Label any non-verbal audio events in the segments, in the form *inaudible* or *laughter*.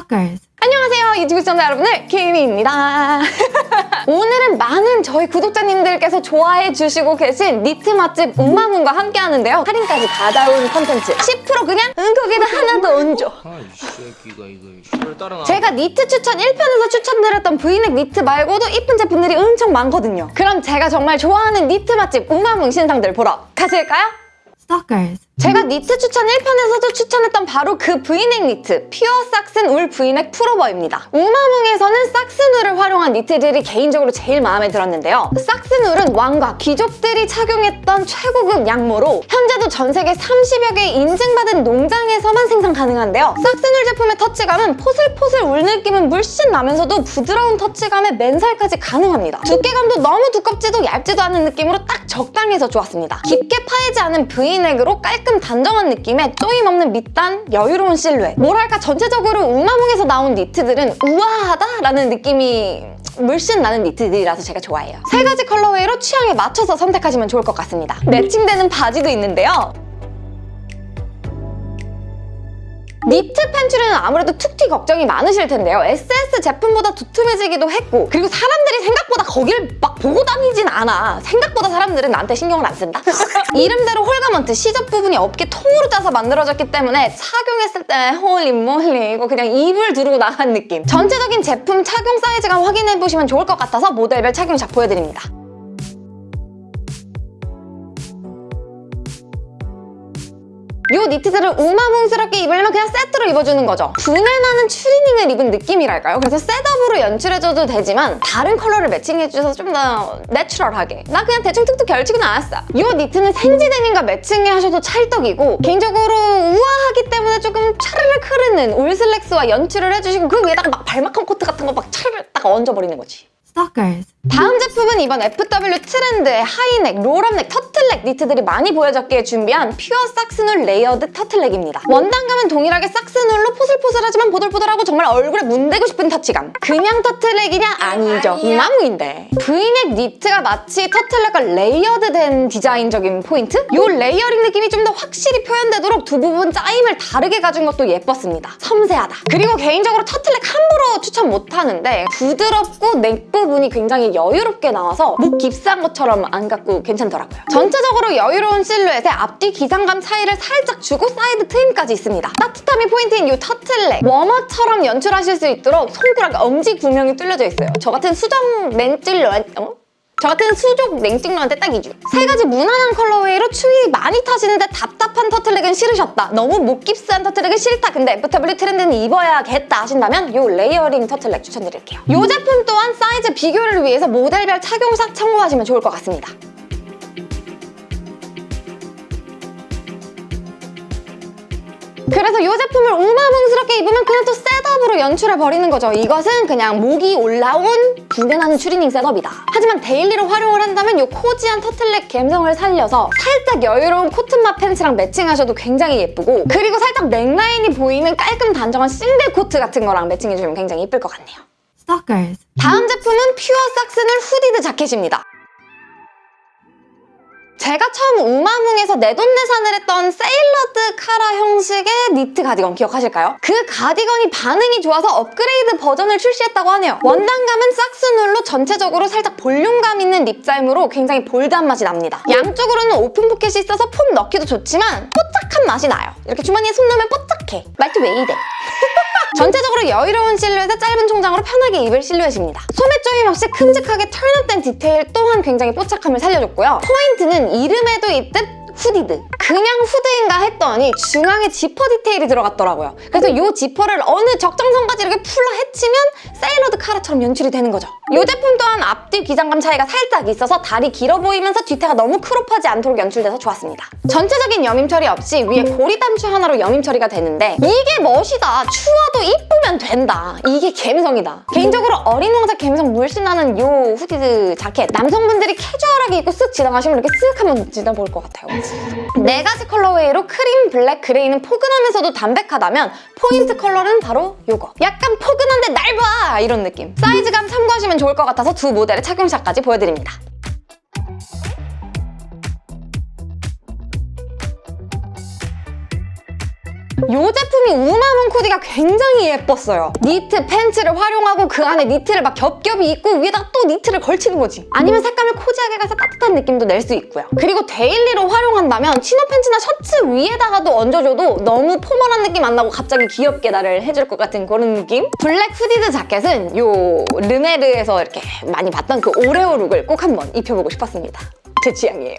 Stalkers. 안녕하세요 유튜브 시청자 여러분들 키미입니다 *laughs* 오늘은 많은 저희 구독자님들께서 좋아해 주시고 계신 니트 맛집 우마뭉과 함께 하는데요 할인까지 받아온 컨텐츠 10% 그냥 응 거기다 하나 더 얹어 아이 새끼가 이거 씨발 따라나 제가 니트 추천 1편에서 추천드렸던 브이넥 니트 말고도 이쁜 제품들이 엄청 많거든요 그럼 제가 정말 좋아하는 니트 맛집 우마뭉 신상들 보러 가실까요? Stalkers. 제가 니트 추천 1편에서도 추천했던 바로 그 브이넥 니트 pure Saxon wool V-neck pullover입니다. 우마뭉에서는 Saxon wool을 활용한 니트들이 개인적으로 제일 마음에 들었는데요. Saxon wool은 왕과 귀족들이 착용했던 최고급 양모로 현재도 전 세계 30여 개의 인증받은 농장에서만 생산 가능한데요. Saxon wool 제품의 터치감은 포슬포슬 울 느낌은 물씬 나면서도 부드러운 터치감에 맨살까지 가능합니다. 두께감도 너무 두껍지도 얇지도 않은 느낌으로 딱 적당해서 좋았습니다. 깊게 파이지 않은 브이넥으로 깔끔 단정한 느낌의 쪼임 없는 밑단, 여유로운 실루엣. 뭐랄까 전체적으로 우마뭉에서 나온 니트들은 우아하다라는 느낌이 물씬 나는 니트들이라서 제가 좋아해요. 세 가지 colorway로 취향에 맞춰서 선택하시면 좋을 것 같습니다. 매칭되는 바지도 있는데요. 니트 팬츠는 아무래도 툭튀 걱정이 많으실 텐데요. SS 제품보다 두툼해지기도 했고 그리고 사람들이 생각보다 거길 막 보고 다니진 않아. 생각보다 사람들은 나한테 신경을 안 쓴다? *laughs* 이름대로 whole garment 시접 부분이 어깨 통으로 짜서 만들어졌기 때문에 착용했을 때 holy moly 이거 그냥 입을 두르고 나간 느낌. 전체적인 제품 착용 사이즈감 확인해보시면 좋을 것 같아서 모델별 착용샷 보여드립니다. 이 니트들을 우마뭉스럽게 입으려면 그냥 세트로 입어주는 거죠. 부내나는 추리닝을 입은 느낌이랄까요? 그래서 setup으로 연출해줘도 되지만 다른 컬러를 매칭해주셔서 좀 더 내추럴하게 나 그냥 대충 툭툭 걸치고 나왔어. 이 니트는 생지 데님과 매칭하셔도 찰떡이고 개인적으로 우아하기 때문에 조금 차르르 흐르는 울슬랙스와 연출을 해주시고 그 위에다가 막 발막한 코트 같은 거 막 차르르 딱 얹어버리는 거지. Stalkers. 다음 제품은 이번 FW 트렌드의 high neck, roll-up neck, 터틀넥 니트들이 많이 보여졌기에 준비한 pure Saxon wool layered turtleneck입니다. 원단감은 동일하게 Saxon wool로 포슬포슬하지만 보들보들하고 정말 얼굴에 문대고 싶은 터치감. 그냥 터틀넥이냐? 아니죠. 우마뭉인데. V넥 니트가 마치 터틀넥과 layered된 디자인적인 포인트? 이 layering 느낌이 좀 더 확실히 표현되도록 두 부분 짜임을 다르게 가진 것도 예뻤습니다. 섬세하다. 그리고 개인적으로 터틀넥 함부로 추천 못하는데 부드럽고 neck 부분이 굉장히 여유롭게 나와서 목 깁스한 것처럼 안 같고 괜찮더라고요. 전체적으로 여유로운 실루엣에 앞뒤 기장감 차이를 살짝 주고 사이드 트임까지 있습니다. 따뜻함이 포인트인 이 터틀넥 워머처럼 연출하실 수 있도록 손가락 엄지 구멍이 뚫려져 있어요. 저 같은 수족냉증러 어? 저 같은 수족냉증러한테 딱이죠. 세 가지 무난한 colorway로 추위 많이 타시는데 답답한 터틀넥은 싫으셨다. 너무 목 깁스한 터틀넥은 싫다. 근데 FW 트렌드는 입어야겠다 하신다면 이 layering 터틀넥 추천드릴게요. 이 제품 또한 사이즈 비교를 위해서 모델별 착용샷 참고하시면 좋을 것 같습니다. 그래서 이 제품을 우마뭉스럽게 입으면 그냥 또 setup으로 연출해버리는 거죠. 이것은 그냥 목이 올라온 부내나는 추리닝 setup이다. 하지만 daily로 활용을 한다면 이 cozy한 터틀넥 감성을 살려서 살짝 여유로운 코튼 맛 팬츠랑 매칭하셔도 굉장히 예쁘고 그리고 살짝 neckline이 보이는 깔끔 단정한 싱글 코트 같은 거랑 매칭해주면 굉장히 예쁠 것 같네요. 다음 제품은 pure 삭스늘 hooded 자켓입니다. 제가 처음 우마뭉에서 내돈내산을 했던 sailored 카라 형식의 니트 가디건 기억하실까요? 그 가디건이 반응이 좋아서 업그레이드 버전을 출시했다고 하네요. 원단감은 삭스놀로 전체적으로 살짝 볼륨감 있는 rib 짜임으로 굉장히 bold한 맛이 납니다. 양쪽으로는 오픈 포켓이 있어서 폰 넣기도 좋지만 뽀짝한 맛이 나요. 이렇게 주머니에 손 넣으면 뽀짝해. 말투 왜 이래? *laughs* 전체적으로 여유로운 실루엣에 짧은 총장으로 편하게 입을 실루엣입니다. 소매 조임 없이 큼직하게 turn-up된 디테일 또한 굉장히 뽀짝함을 살려줬고요. 포인트는 이름에도 있듯 hooded. 그냥 후드인가 했더니 중앙에 지퍼 디테일이 들어갔더라고요. 그래서 이 지퍼를 어느 적정선까지 이렇게 풀러 헤치면 sailored 카라처럼 연출이 되는 거죠. 이 제품 또한 앞뒤 기장감 차이가 살짝 있어서 다리 길어 보이면서 뒤태가 너무 crop하지 않도록 연출돼서 좋았습니다. 전체적인 여밈 처리 없이 위에 고리 단추 하나로 여밈 처리가 되는데 이게 멋이다. 추워도 이쁘면 된다. 이게 감성이다. 개인적으로 어린 왕자 감성 물씬 나는 이 hooded 자켓 남성분들이 캐주얼하게 입고 쓱 지나가시면 이렇게 쓱 한번 지나볼 것 같아요. 네 가지 colorway로 크림, 블랙, 그레이는 포근하면서도 담백하다면 포인트 컬러는 바로 이거. 약간 포근한데 날 봐! 이런 느낌. 사이즈감 참고하시면 좋을 것 같아서 두 모델의 착용샷까지 보여드립니다. 이 제품이 우마뭉 코디가 굉장히 예뻤어요. 니트 팬츠를 활용하고 그 안에 니트를 막 겹겹이 입고 위에다가 또 니트를 걸치는 거지. 아니면 색감을 cozy하게 가서 따뜻한 느낌도 낼 수 있고요. 그리고 daily로 활용한다면 chino 팬츠나 셔츠 위에다가도 얹어줘도 너무 formal한 느낌 안 나고 갑자기 귀엽게 나를 해줄 것 같은 그런 느낌? 블랙 hooded 자켓은 요 르메르에서 이렇게 많이 봤던 그 오레오 룩을 꼭 한번 입혀보고 싶었습니다. 제 취향이에요.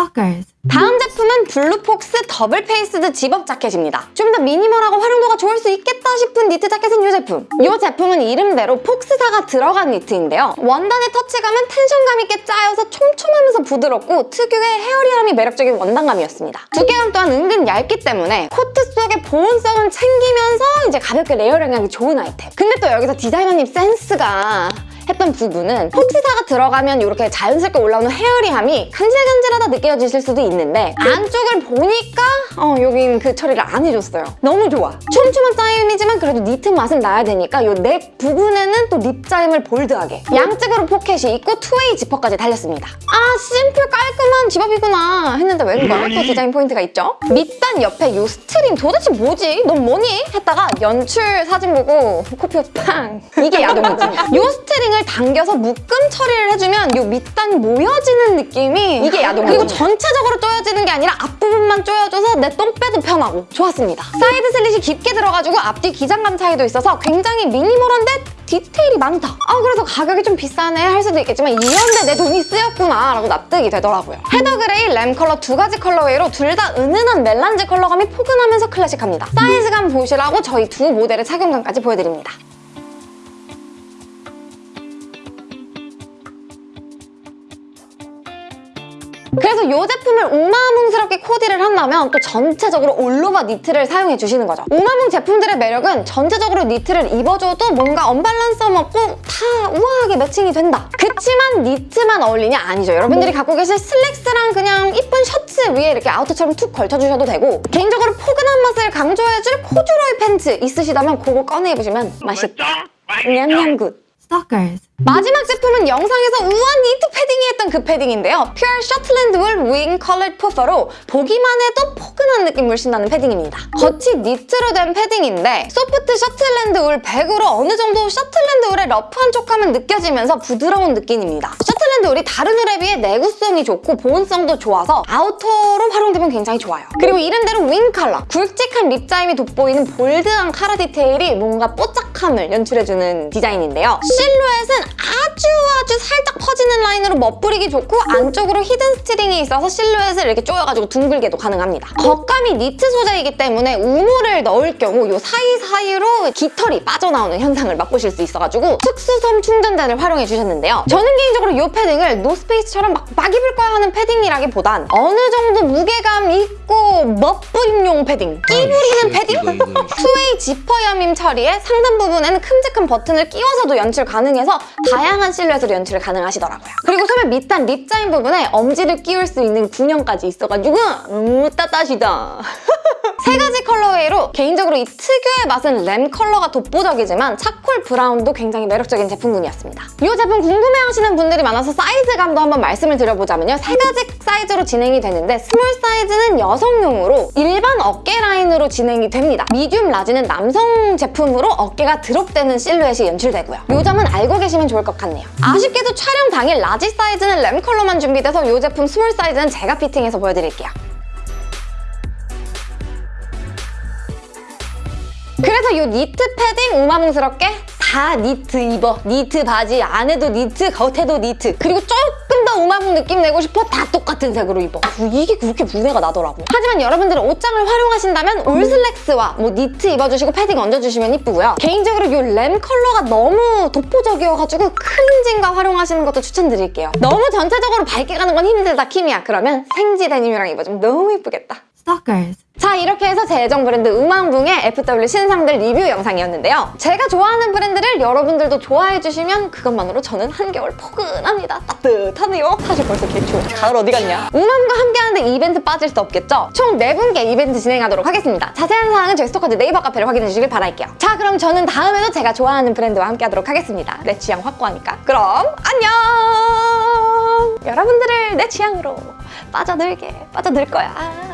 Stalkers. 다음 제품은 blue fox double faced zip-up 자켓입니다. 좀 더 minimal하고 활용도가 좋을 수 있겠다 싶은 니트 자켓은 이 제품. 이 제품은 이름대로 fox사가 들어간 니트인데요. 원단의 터치감은 tension감 있게 짜여서 촘촘하면서 부드럽고 특유의 hairy함이 매력적인 원단감이었습니다. 두께감 또한 은근 얇기 때문에 코트 속의 보온성은 챙기면서 이제 가볍게 layering하기 좋은 아이템. 근데 또 여기서 디자이너님 센스가 했던 부분은 fox사가 들어가면 이렇게 자연스럽게 올라오는 hairy함이 간질간질하다 느껴지실 수도 있는데 안쪽을 보니까 어, 여긴 그 처리를 안 해줬어요. 너무 좋아. 촘촘한 짜임이지만 그래도 니트 맛은 나야 되니까 이 neck 부분에는 또 rib 짜임을 bold하게 양쪽으로 포켓이 있고 two-way 지퍼까지 달렸습니다. 아 심플 깔끔한 zip-up이구나 했는데 웬걸 또 디자인 포인트가 있죠? 밑단 옆에 이 string 도대체 뭐지? 넌 뭐니? 했다가 연출 사진 보고 코피 팡! 이게 야동이지. 이 string을 당겨서 묶음 처리를 해주면 이 밑단이 모여지는 느낌이 이게 야동이지. 그리고 전체적으로 조여지는 게 아니라 앞부분만 조여줘서 내 똥배도 편하고 좋았습니다. side slit이 깊게 들어가지고 앞뒤 기장감 차이도 있어서 굉장히 minimal한데 디테일이 많다. 아 그래서 가격이 좀 비싸네 할 수도 있겠지만 이런데 내 돈이 쓰였구나 라고 납득이 되더라고요. heather 그레이, lamb 컬러 두 가지 colorway로 둘 다 은은한 melange 컬러감이 포근하면서 클래식합니다. 사이즈감 보시라고 저희 두 모델의 착용감까지 보여드립니다. 그래서 이 제품을 우마뭉스럽게 코디를 한다면 또 전체적으로 all over 니트를 사용해 주시는 거죠. 우마뭉 제품들의 매력은 전체적으로 니트를 입어줘도 뭔가 언밸런스 없고 다 우아하게 매칭이 된다. 그치만 니트만 어울리냐? 아니죠. 여러분들이 갖고 계실 슬랙스랑 그냥 이쁜 셔츠 위에 이렇게 아우터처럼 툭 걸쳐주셔도 되고 개인적으로 포근한 맛을 강조해줄 코듀로이 팬츠 있으시다면 그거 꺼내 입으시면 맛있다. 냠냠 good. Stalkers. 마지막 제품은 영상에서 우아한 니트 패딩이 했던 그 패딩인데요. Pure Shetland Wool Wing Collared Puffer로 보기만 해도 포근한 느낌을 신나는 패딩입니다. 겉이 니트로 된 패딩인데 soft Shetland 울 100으로 어느 정도 Shetland 울의 rough한 촉감은 느껴지면서 부드러운 느낌입니다. Shetland 울이 다른 울에 비해 내구성이 좋고 보온성도 좋아서 아우터로 활용되면 굉장히 좋아요. 그리고 이름대로 wing collar, 굵직한 rib 짜임이 돋보이는 bold한 카라 디테일이 뭔가 뽀짝함을 연출해주는 디자인인데요. 실루엣은 아주 아주 살짝 퍼지는 라인으로 멋부리기 좋고 안쪽으로 hidden string이 있어서 실루엣을 이렇게 조여가지고 둥글게도 가능합니다. 겉감이 니트 소재이기 때문에 우모를 넣을 경우 이 사이사이로 깃털이 빠져나오는 현상을 맛보실 수 있어가지고 특수솜 충전재를 활용해 주셨는데요. 저는 개인적으로 이 패딩을 노스페이스처럼 막, 막 입을 거야 하는 패딩이라기보단 어느 정도 무게감 있고 멋부림용 패딩, 끼 부리는 패딩? two-way 지퍼 여밈 처리에 상단 부분에는 큼직한 버튼을 끼워서도 연출 가능해서 다양한 실루엣으로 연출을 가능하시더라고요. 그리고 소매 밑단 rib 짜임인 부분에 엄지를 끼울 수 있는 구멍까지 있어가지고 너무 따따시다. *laughs* 세 가지 colorway로 개인적으로 이 특유의 맛은 lamb 컬러가 독보적이지만 차콜 브라운도 굉장히 매력적인 제품군이었습니다. 이 제품 궁금해하시는 분들이 많아서 사이즈감도 한번 말씀을 드려보자면요. 세 가지 사이즈로 진행이 되는데 small 사이즈는 여성용으로 일반 어깨 라인으로 진행이 됩니다. medium large는 남성 제품으로 어깨가 드롭되는 실루엣이 연출되고요. 이 점은 알고 계시면 좋을 것 같네요. 아쉽게도 촬영 당일 large 사이즈는 lamb 컬러만 준비돼서 이 제품 small 사이즈는 제가 fitting해서 보여드릴게요. 그래서 이 니트 패딩 우마뭉스럽게 다 니트 입어. 니트 바지 안에도 니트 겉에도 니트. 그리고 조금 더 우마뭉 느낌 내고 싶어 다 똑같은 색으로 입어. 어, 이게 그렇게 분해가 나더라고요 하지만 여러분들은 옷장을 활용하신다면 올슬랙스와 뭐 니트 입어주시고 패딩 얹어주시면 이쁘고요. 개인적으로 이 램 컬러가 너무 독보적이어가지고 클렌징과 활용하시는 것도 추천드릴게요. 너무 전체적으로 밝게 가는 건 힘들다 키미야. 그러면 생지 데님이랑 입어주면 너무 이쁘겠다 Stalkers. 자 이렇게 해서 제 애정 브랜드 음왕붕의 FW 신상들 리뷰 영상이었는데요. 제가 좋아하는 브랜드를 여러분들도 좋아해 주시면 그것만으로 저는 한겨울 포근합니다. 따뜻하네요. 사실 벌써 개추워. 가을 어디 갔냐? 음왕과 함께하는데 이벤트 빠질 수 없겠죠? 총 4분께 이벤트 진행하도록 하겠습니다. 자세한 사항은 저희 스토커즈 네이버 카페를 확인해 주시길 바랄게요. 자 그럼 저는 다음에도 제가 좋아하는 브랜드와 함께하도록 하겠습니다. 내 취향 확고하니까. 그럼 안녕! 여러분들을 내 취향으로 빠져들게 빠져들 거야.